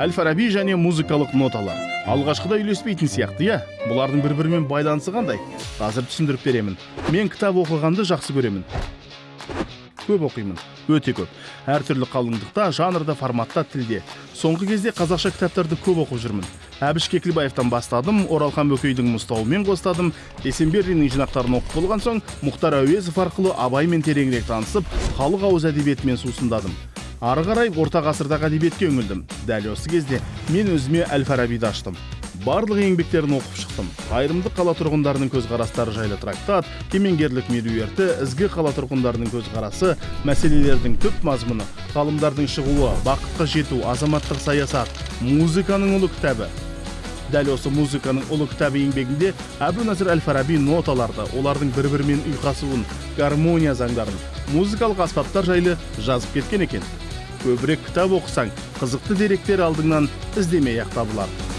әл фараби және музыкалық ноталар. Алғашқыда үйлеспейтін сияқты иә? Бұлардың бір бірімен байланысы қандай? Қазір түсіндіріп беремін. Мен кітап оқығанды жақсы көремін. Көп оқимын. Өте көп. Әртүрлі қалыңдықта жанрда форматта тілде. Соңғы кезде қазақша кітаптарды көп оқып жүрмін. Әбіш кекілбаевтан бастадым оралхан бөкейдің мұзтауымен қостадым. Есенберлиннің жинақтарын оқып болған соң мұхтар әуезов арқылы абаймен тереңірек танысып халық ауыз әдебиетімен сусындадым. Ары қарай орта ғасырдағы әдебиетке үңілдім. Дәл осы кезде мен өзіме әл фарабиді аштым. Барлық еңбектерін оқып шықтым. Қайырымды қала тұрғындарының көзқарастары жайлы трактат кемеңгерлік меруерті ізгі қала тұрғындарының көзқарасы мәселелердің түп мазмұны ғалымдардың шығуы бақытқа жету азаматтық саясат музыканың ұлы кітабы. Дәл осы музыканың ұлы кітабы еңбегінде әбу насыр әл фараби ноталарды олардың бір бірімен ұйқасуын гармония заңдарын музыкалық аспаптар жайлы жазып кеткен екен. Көбірек кітап оқысаң қызықты деректер алдыңнан іздемей ақ табылады